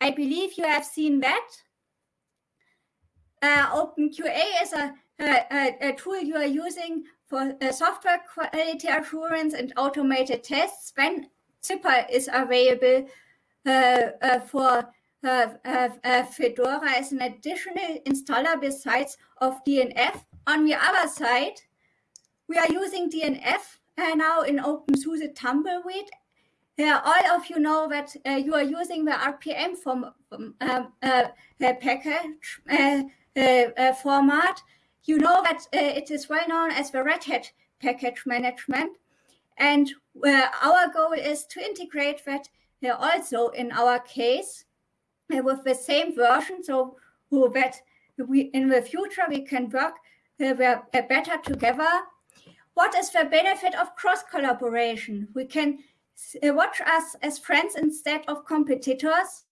I believe you have seen that. Uh, OpenQA is a, a, a, tool you are using for uh, software quality assurance and automated tests when Zypper is available uh, uh for uh, uh, Fedora as an additional installer besides of DNF. On the other side, we are using DNF now in OpenSUSE Tumbleweed yeah, all of you know that uh, you are using the RPM form, um, uh, package uh, uh, format. You know that uh, it is well known as the Red Hat package management. And our goal is to integrate that also in our case with the same version so that we in the future we can work better together. What is the benefit of cross collaboration? We can uh, watch us as friends instead of competitors.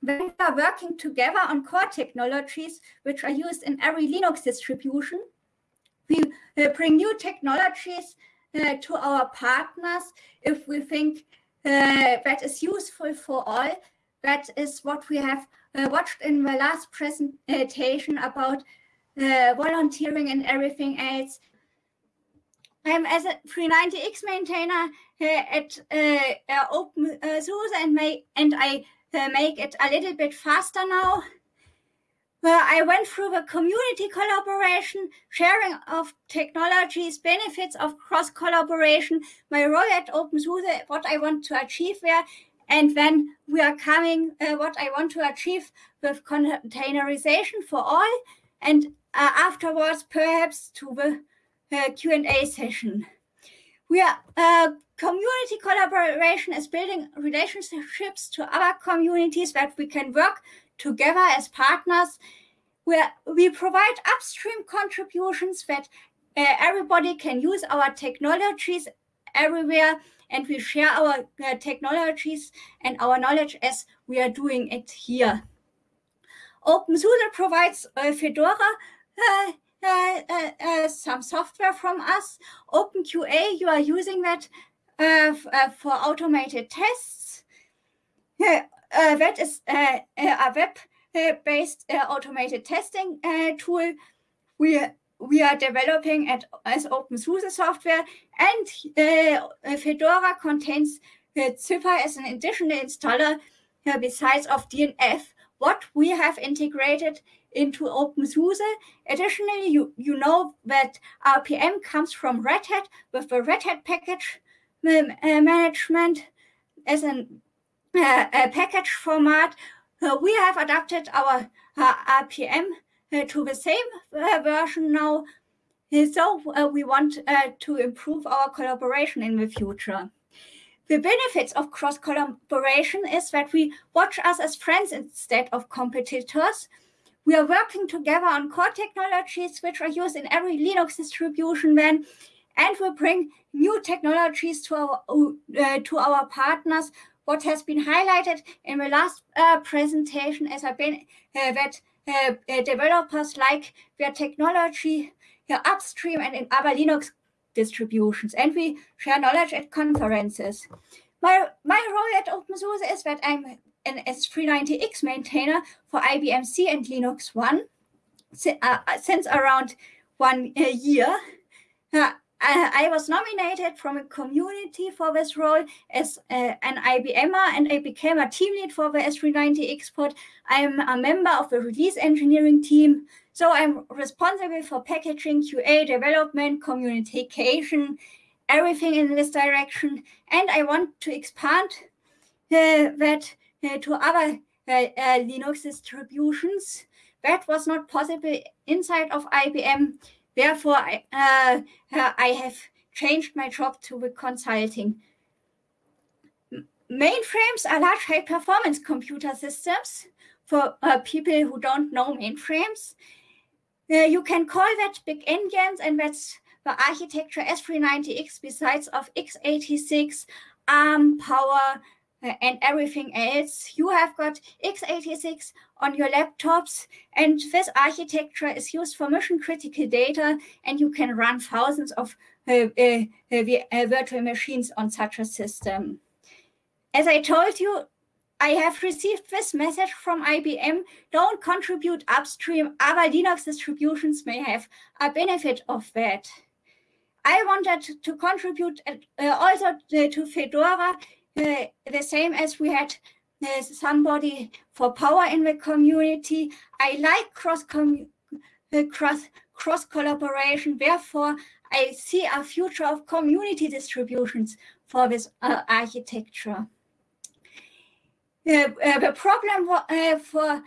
When we are working together on core technologies, which are used in every Linux distribution, we uh, bring new technologies uh, to our partners if we think uh, that is useful for all. That is what we have uh, watched in the last presentation about uh, volunteering and everything else. I'm as a 390X maintainer at uh, uh OpenSUSE and, make, and I uh, make it a little bit faster now. Well, I went through the community collaboration, sharing of technologies, benefits of cross collaboration, my role at OpenSUSE, what I want to achieve there, and then we are coming uh, what I want to achieve with containerization for all, and uh, afterwards perhaps to the Q&A session. We are uh, community collaboration is building relationships to other communities that we can work together as partners. Where we provide upstream contributions that uh, everybody can use our technologies everywhere and we share our uh, technologies and our knowledge as we are doing it here. OpenSUSE provides uh, Fedora uh, some software from us. OpenQA, you are using that uh, uh, for automated tests. Uh, that is a web-based automated testing tool. We we are developing at, as OpenSUSE software, and uh, Fedora contains uh, Zypper as an additional installer uh, besides of DNF. What we have integrated into OpenSUSE. Additionally, you, you know that RPM comes from Red Hat with the Red Hat package um, uh, management as an, uh, a package format. Uh, we have adapted our uh, RPM uh, to the same version now. So we want to improve our collaboration in the future. The benefits of cross collaboration is that we watch us as friends instead of competitors. We are working together on core technologies which are used in every Linux distribution then, and we bring new technologies to our, uh, to our partners. What has been highlighted in the last uh, presentation is uh, that uh, uh, developers like their technology upstream and in other Linux distributions, and we share knowledge at conferences. My, my role at OpenSUSE is that I'm an S390X maintainer for IBM Z and Linux One uh, since around one uh, year. Uh, I, I, was nominated from a community for this role as uh, an IBMer and I became a team lead for the S390X port. I'm a member of the release engineering team. So I'm responsible for packaging, QA development, communication, everything in this direction. And I want to expand uh, that uh, to other uh, uh, Linux distributions. That was not possible inside of IBM. Therefore, I, I have changed my job to the consulting. Mainframes are large high-performance computer systems for uh, people who don't know mainframes. Uh, you can call that big engines, and that's the architecture S390X besides of x86, ARM, Power, and everything else. You have got x86 on your laptops, and this architecture is used for mission critical data, and you can run thousands of uh, uh, uh, uh, virtual machines on such a system. As I told you, I have received this message from IBM, don't contribute upstream, other Linux distributions may have a benefit of that. I wanted to contribute uh, also to Fedora, the same as we had uh, somebody for power in the community. I like cross, uh, cross, cross collaboration, therefore I see a future of community distributions for this uh, architecture. Uh, uh, the problem for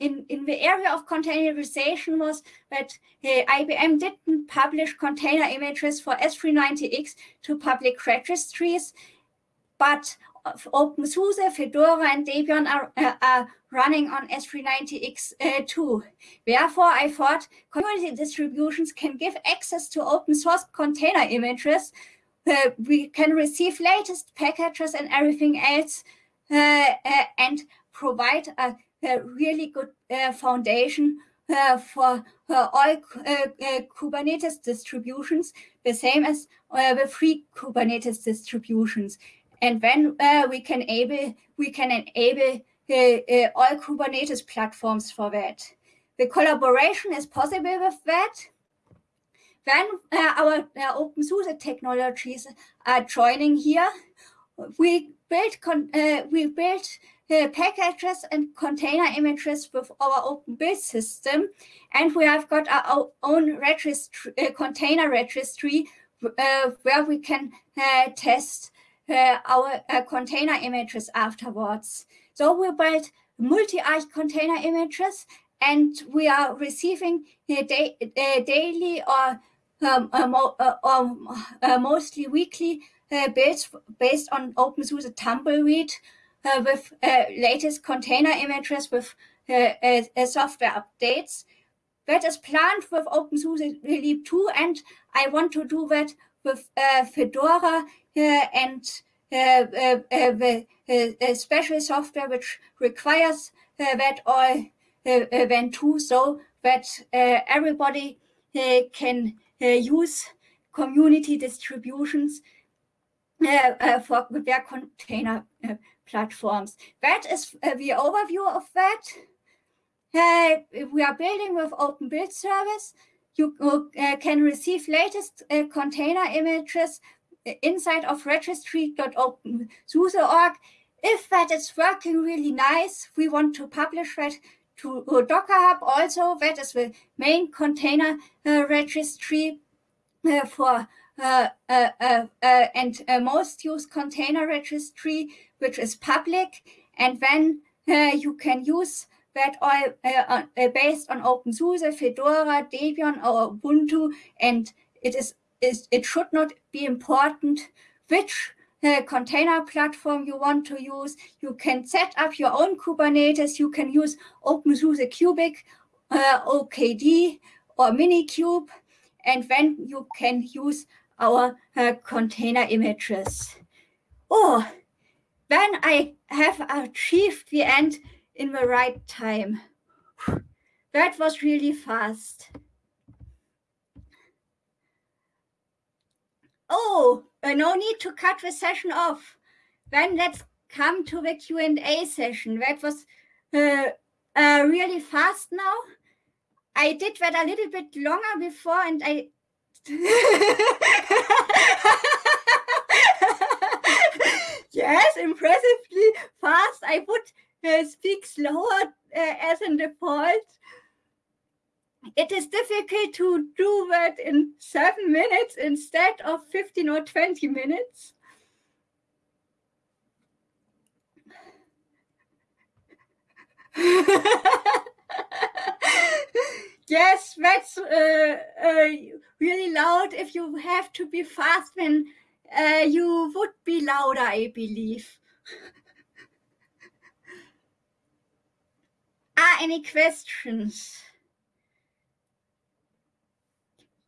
in, in the area of containerization was that IBM didn't publish container images for S390X to public registries, but OpenSUSE, Fedora, and Debian are, uh, are running on S390X uh. Therefore, I thought community distributions can give access to open source container images. Uh, we can receive latest packages and everything else uh, uh, and provide a, a really good uh, foundation for all Kubernetes distributions, the same as the free Kubernetes distributions. And then we can able we can enable all Kubernetes platforms for that. The collaboration is possible with that. Then uh, our uh, OpenSUSE technologies are joining here. We build uh, we build uh, packages and container images with our open build system, and we have got our own registry, uh, container registry uh, where we can uh, test uh, our container images afterwards. So we build multi-arch container images, and we are receiving da daily or um, or mostly weekly uh, based, on OpenSUSE Tumbleweed uh, with uh, latest container images with software updates. That is planned with OpenSUSE Leap 2, and I want to do that Uh, Fedora uh, and uh, the special software which requires that all event 2 so that everybody can use community distributions uh, uh, for their container uh, platforms. That is the overview of that. we are building with Open Build Service. You can receive latest container images inside of registry.opensuse.org. If that is working really nice, we want to publish that to Docker Hub also. That is the main container uh, registry uh, for uh, uh, uh, and most use container registry, which is public. And then you can use that all based on OpenSUSE, Fedora, Debian, or Ubuntu. And it is, is it should not be important which uh, container platform you want to use. You can set up your own Kubernetes. You can use OpenSUSE Kubic, uh, OKD, or Minikube. And then you can use our uh, container images. Oh, then I have achieved the end in the right time. That was really fast. Oh, no need to cut the session off. Then let's come to the Q&A session. That was uh, uh, really fast now. I did that a little bit longer before and I yes, impressively fast. I would speak slower uh, as a default. It is difficult to do that in seven minutes instead of 15 or 20 minutes. yes, that's uh, uh, really loud. If you have to be fast, then uh, you would be louder, I believe. any questions?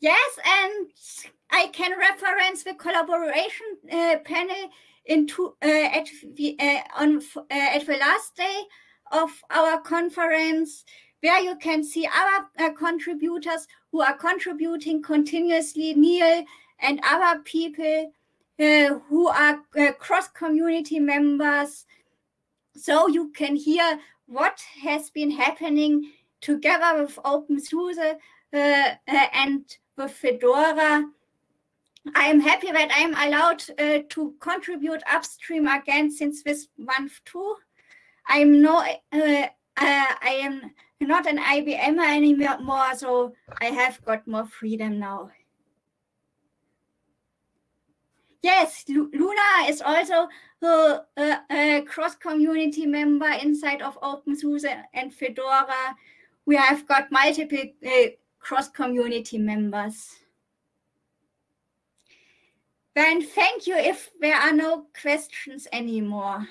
Yes, and I can reference the collaboration uh, panel into uh, at the uh, on uh, at the last day of our conference where you can see other uh, contributors who are contributing continuously, Neal and other people uh, who are uh, cross-community members so you can hear what has been happening together with OpenSUSE uh, uh, and with Fedora. I'm happy that I'm allowed uh, to contribute upstream again since this month too. I'm no, uh, I am not an IBMer anymore, so I have got more freedom now. Yes, Luna is also a, a, a cross-community member inside of OpenSUSE and Fedora. We have got multiple uh, cross-community members. Then thank you if there are no questions anymore.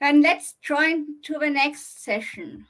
Then let's join to the next session.